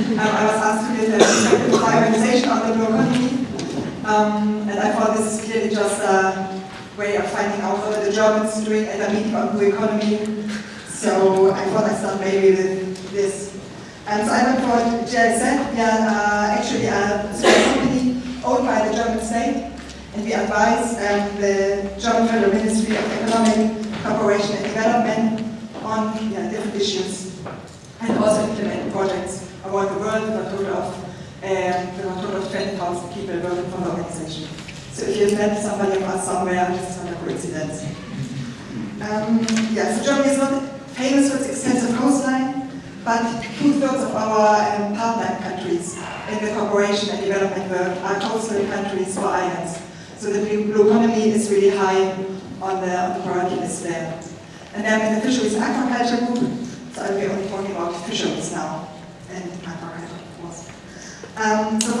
um, I was asked to get a organization on the blue economy, um, and I thought this is clearly just a way of finding out what the Germans doing at a meeting on blue economy. So I thought I'd start maybe with this. And so I went for GIZ, are uh, actually a small company owned by the German state, and we advise um, the German Federal Ministry of Economic Cooperation and Development on yeah, different issues, and also implement projects around the world a total of, um, a total of 20,000 people working for the organization. So if you've met somebody of us somewhere, this is not a coincidence. Um, yeah, so Germany is not famous for its extensive coastline, but two-thirds of our um, partner countries in the cooperation and development work are coastal countries or islands. So the blue economy is really high on the, on the priority list there. And then in the fisheries aquaculture group, so I'll be only talking about fisheries now, and aquaculture, of course. Um, so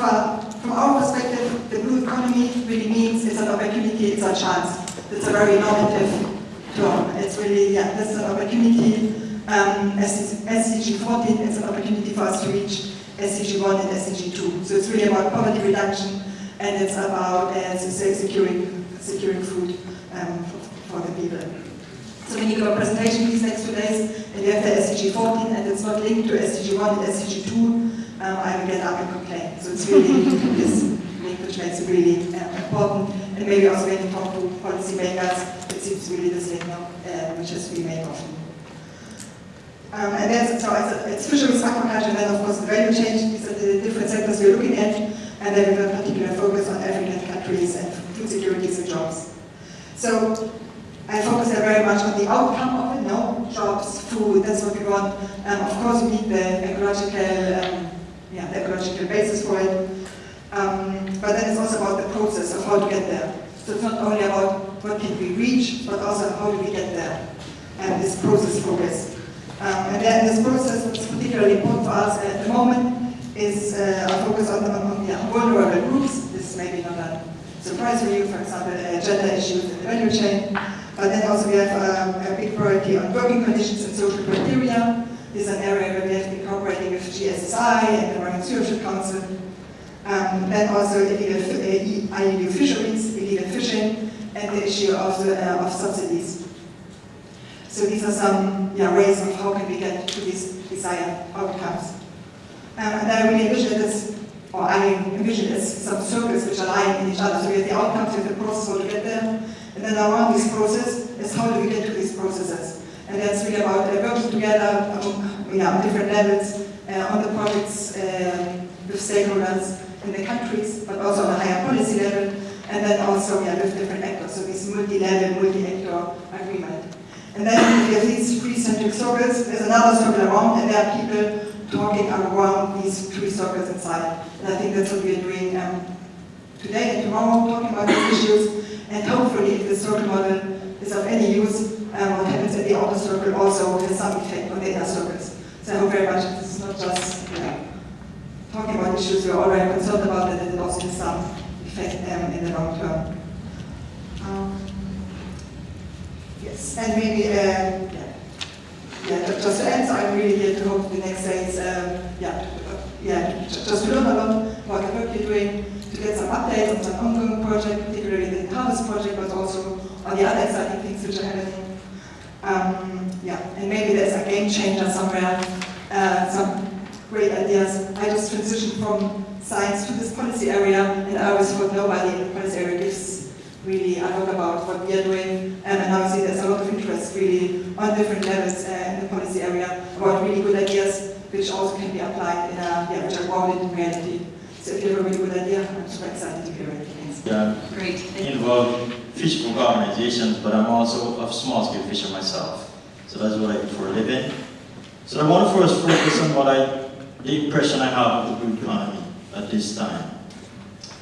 from our perspective, the blue economy really means it's an opportunity, it's a chance. It's a very normative term. It's really, yeah, this is an opportunity. Um, SDG 14, it's an opportunity for us to reach SDG 1 and SDG 2. So it's really about poverty reduction, and it's about, say, securing, securing food um, for, for the people. So when you give a presentation these next two days, and you have the SDG 14, and it's not linked to SDG 1 and SDG 2, um, I will get up and complain. So it's really this link which makes it really uh, important. And maybe also when you talk to policymakers, it seems really this link uh, which is really made often. Um, and then, so it's, it's fisheries, aquaculture, and then of course the value chain. These are the different sectors we're looking at, and then we have a particular focus on African countries and food securities and jobs. So I focus there very much on the outcome of it, no? Jobs, food, that's what we want. Um, of course, we need the ecological, um, yeah, the ecological basis for it. Um, but then it's also about the process of how to get there. So it's not only about what can we reach, but also how do we get there. And this process focus. Um, and then this process, what's particularly important for us at the moment, is uh, our focus on, on, on yeah, vulnerable groups. This may be not a surprise for you, for example, uh, gender issues in the value chain. But then also we have um, a big priority on working conditions and social criteria. This is an area where we have been cooperating with GSSI and the Marine Stewardship Council. Um, then also illegal, uh, illegal fisheries, illegal fishing, and the issue of, the, uh, of subsidies. So these are some yeah, ways of how can we get to these desired outcomes. Um, and I really envision this, or I envision this, some circles which are lying in each other. So we have the outcomes, we have the process how to get there, and then around this process is how do we get to these processes. And that's really about uh, working together um, you know, different levels uh, on the projects uh, with stakeholders in the countries, but also on a higher policy level, and then also yeah, with different actors, so this multi-level, multi-actor agreement. And then we have these three centric circles, there's another circle around, and there are people talking around these three circles inside. And I think that's what we are doing um, today and tomorrow, talking about these issues, and hopefully if the circle model is of any use, um, what happens at the outer circle also has some effect on the inner circles. So I hope very much this is not just talking about issues we're already concerned about, that it also has some effect um, in the long term. Um, yes, and maybe, uh, yeah, yeah, just to end, so I'm really here to hope the next days, um, yeah, uh, yeah, just to learn a lot about the work you're doing, some on some ongoing project, particularly the Harvest project, but also on the other exciting things which are happening. Um, yeah, and maybe there's a game changer somewhere, uh, some great ideas. I just transitioned from science to this policy area, and I always thought nobody in the policy area gives really a lot about what we are doing, um, and now I see there's a lot of interest really on different levels uh, in the policy area about really good ideas, which also can be applied in a, yeah, which are grounded in reality. So if you have a really good idea, I'm super excited to hear it. Yeah, Great. involved in fisherfolk organizations, but I'm also a small-scale fisher myself. So that's what I do for a living. So I want to first focus on what I, the impression I have of the blue economy at this time.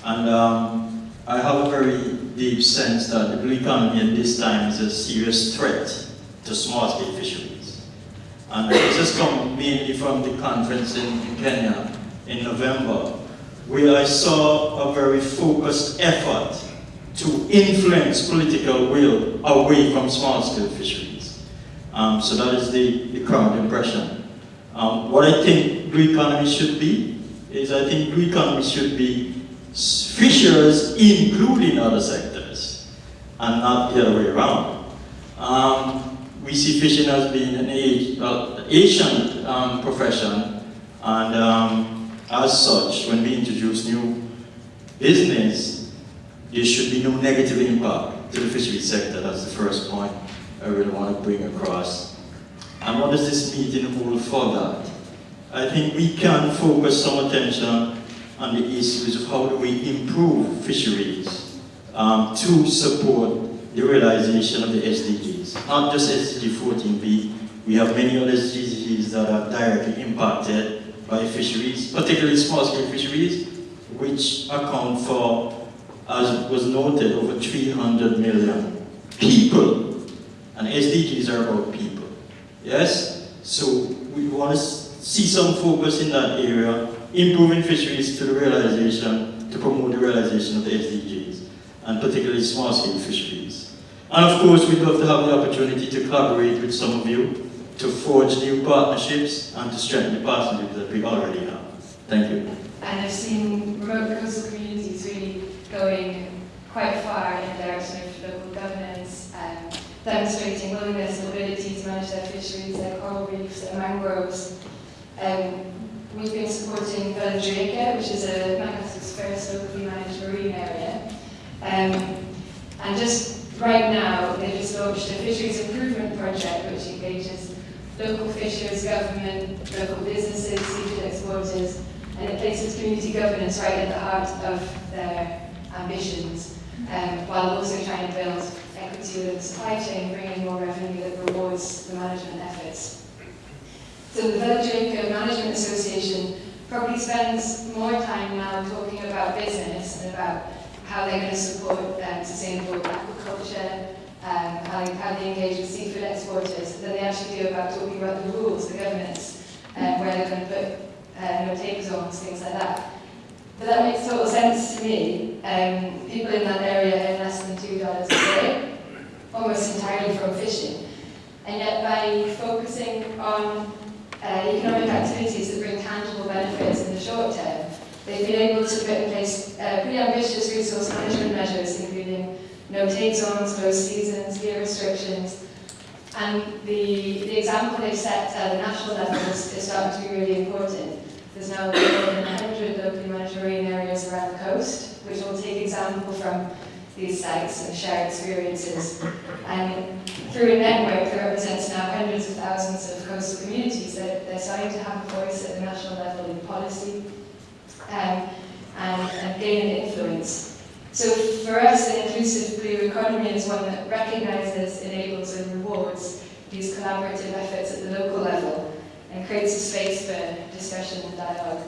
And um, I have a very deep sense that the blue economy at this time is a serious threat to small-scale fisheries. And this has come mainly from the conference in, in Kenya in November, where I saw a very focused effort to influence political will away from small-scale fisheries. Um, so that is the, the current impression. Um, what I think blue economy should be is I think blue economy should be fishers including other sectors and not the other way around. Um, we see fishing as being an well, ancient um, profession and um, as such when we introduce new business there should be no negative impact to the fishery sector. That's the first point I really want to bring across. And what does this meeting hold for that? I think we can focus some attention on the issues of how do we improve fisheries um, to support the realization of the SDGs. Not just SDG 14B, we have many other SDGs that are directly impacted by fisheries, particularly small-scale fisheries, which account for as was noted, over 300 million people. And SDGs are about people. Yes? So we want to see some focus in that area, improving fisheries to the realization, to promote the realization of the SDGs, and particularly small-scale fisheries. And of course, we'd love to have the opportunity to collaborate with some of you to forge new partnerships and to strengthen the partnerships that we already have. Thank you. And I've seen remote coastal communities really going quite far in the direction of local governance, um, demonstrating willingness and ability to manage their fisheries, their coral reefs, their mangroves. Um, we've been supporting Velondriake which is a Madagascar's first locally managed marine area. Um, and just right now, they've just launched a fisheries improvement project which engages local fishers, government, local businesses, seafood exporters, and it places community governance right at the heart of their ambitions, um, while also trying to build equity within the supply chain, bringing more revenue that rewards the management efforts. So the Velondriake Management Association probably spends more time now talking about business and about how they're going to support um, sustainable aquaculture, um, how, how they engage with seafood exporters, than they actually do about talking about the rules, the governance, um, where they're going to put uh, no take zones, things like that. But that makes total sense to me. Um, people in that area earn less than $2 a day, almost entirely from fishing. And yet by focusing on uh, economic activities that bring tangible benefits in the short term, they've been able to put in place uh, pretty ambitious resource management measures, including no-take zones, closed seasons, gear restrictions, and the, the example they've set at the national level is, is starting to be really important. There's now more than 100 locally managed marine areas around the coast, which will take example from these sites and share experiences. And through a network that represents now hundreds of thousands of coastal communities, they're, they're starting to have a voice at the national level in policy um, and, and gain an influence. So for us, an inclusive blue economy is one that recognises, enables and rewards these collaborative efforts at the local level and creates a space for discussion and dialogue,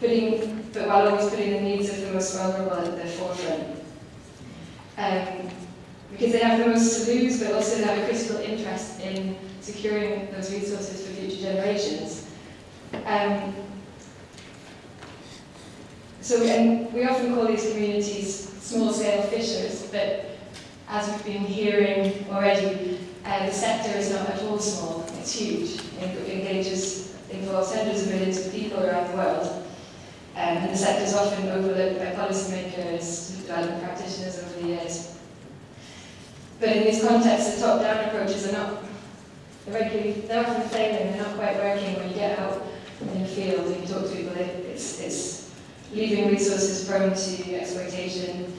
putting, but while always putting the needs of the most vulnerable at the forefront. Um, because they have the most to lose, but also they have a critical interest in securing those resources for future generations. Um, so, and we often call these communities small-scale fishers, but as we've been hearing already, uh, the sector is not at all small, it's huge. It engages, involves hundreds of millions of people around the world. Um, and the sector is often overlooked by policymakers, development practitioners over the years. But in these contexts, the top-down approaches are not, they're, regularly, they're often failing, they're not quite working when you get out in the field and you talk to people, it's, it's leaving resources prone to exploitation.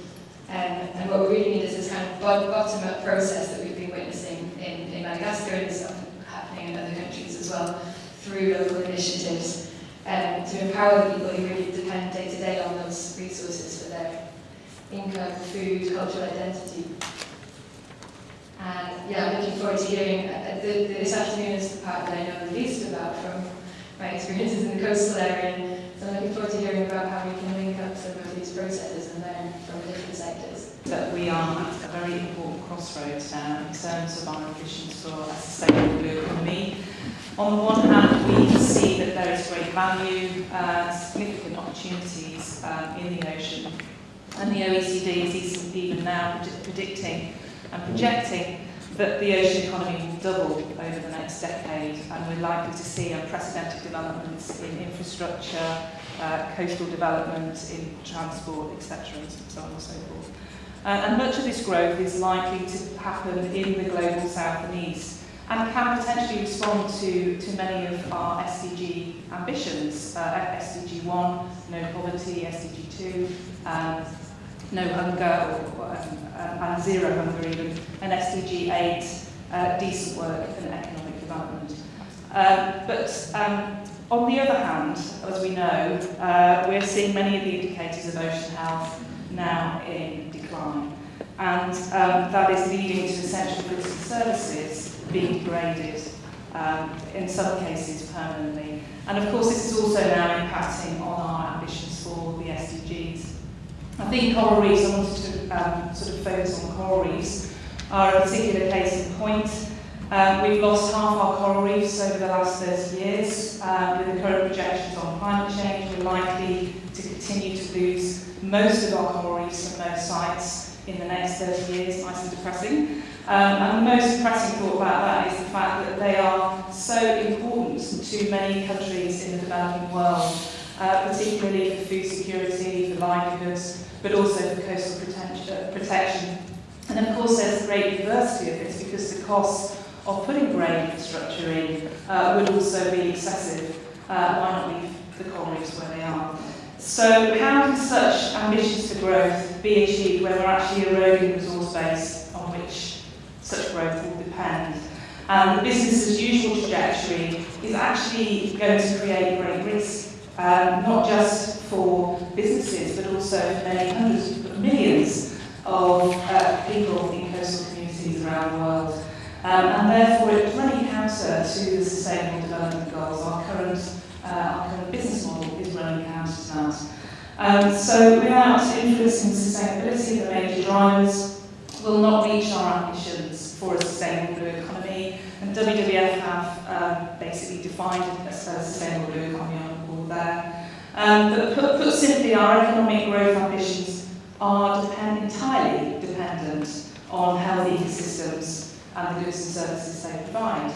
Um, and what we really need is this kind of bottom-up process that we've been witnessing in, in Madagascar and stuff happening in other countries as well through local initiatives um, to empower the people who really depend day to day on those resources for their income, food, cultural identity. And yeah, I'm looking forward to hearing, uh, the, the, this afternoon is the part that I know the least about from my experiences in the coastal area. So I'm looking forward to hearing about how we can link up some of these processes and learn from different sectors. That we are at a very important crossroads now in terms of our ambitions for a sustainable blue economy. On the one hand, we see that there is great value, uh, significant opportunities um, in the ocean, and the OECD is even now predicting and projecting that the Asian economy will double over the next decade and we're likely to see unprecedented developments in infrastructure, uh, coastal development, in transport, etc. and so on and so forth. Uh, and much of this growth is likely to happen in the global south and east and can potentially respond to, to many of our SDG ambitions, uh, SDG 1, no poverty, SDG 2, um, no hunger, or, um, zero hunger even, and SDG 8, uh, decent work and economic development. Uh, but um, on the other hand, as we know, uh, we're seeing many of the indicators of ocean health now in decline. And um, that is leading to essential goods and services being degraded, um, in some cases permanently. And of course, this is also now impacting on our ambitions for the SDGs. I think coral reefs, I wanted to um, sort of focus on coral reefs, are a particular case in point. Um, we've lost half our coral reefs over the last 30 years. Um, with the current projections on climate change, we're likely to continue to lose most of our coral reefs from most sites in the next 30 years. Nice and depressing. Um, and the most depressing thought about that is the fact that they are so important to many countries in the developing world uh, particularly for food security, for livelihoods, but also for coastal protection. And of course there's a great diversity of this because the cost of putting grey infrastructure in uh, would also be excessive. Uh, why not leave the coral reefs where they are? So how can such ambitions for growth be achieved when we're actually eroding the resource base on which such growth will depend? And the business as usual trajectory is actually going to create great risk, um, not just for businesses, but also many hundreds of millions of uh, people in coastal communities around the world. Um, and therefore it's running counter to the Sustainable Development Goals. Our current, uh, our current business model is running counter to that. Um, so without influencing sustainability, the major drivers will not reach our ambitions for a sustainable blue economy. And WWF have um, basically defined a sustainable blue economy there. Um, but put, put simply, our economic growth ambitions are depend, entirely dependent on healthy ecosystems and the goods and services they provide.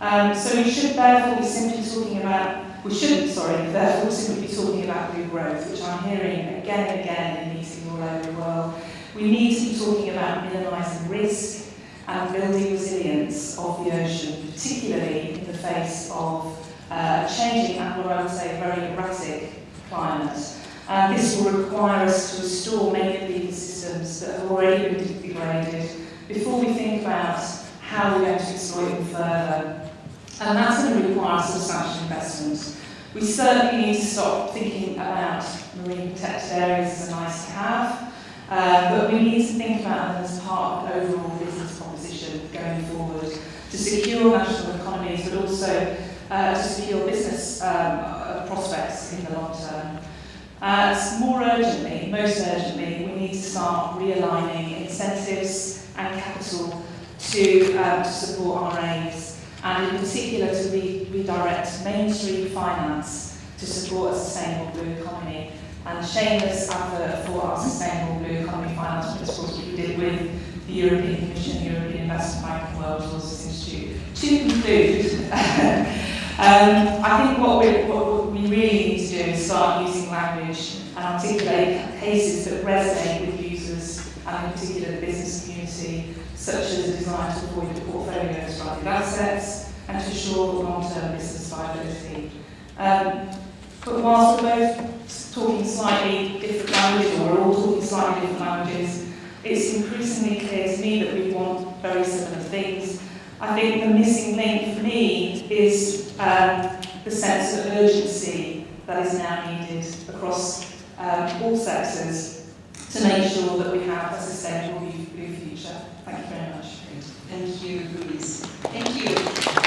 Um, so we should therefore be simply talking about, we shouldn't, sorry, therefore simply be talking about blue growth, which I'm hearing again and again in meetings all over the world. We need to be talking about minimising risk and building resilience of the ocean, particularly in the face of uh, changing and what I would say very erratic climate. And this will require us to restore many of the ecosystems that have already been degraded before we think about how we're going to exploit them further. And that's going to require substantial investment. We certainly need to stop thinking about marine protected areas as a nice to have, uh, but we need to think about them as part of an overall business proposition going forward to secure national economies, but also uh, to secure business um, uh, prospects in the long term. Uh, more urgently, most urgently, we need to start realigning incentives and capital to, um, to support aims, and in particular to re redirect mainstream finance to support a sustainable blue economy. And shameless advert for our sustainable blue economy finance principles, we did with the European Commission, European Investment Bank and World Resources Institute. To conclude, Um, I think what we, what we really need to do is start using language and articulate cases that resonate with users and in particular the business community, such as a desire to avoid the portfolio of assets and to ensure long-term business viability. Um, but whilst we're both talking slightly different languages, or we're all talking slightly different languages, it's increasingly clear to me that we want very similar things. I think the missing link for me is um, the sense of urgency that is now needed across um, all sectors to make sure that we have a sustainable blue future. Thank you very much. Thank you, Louise. Thank you.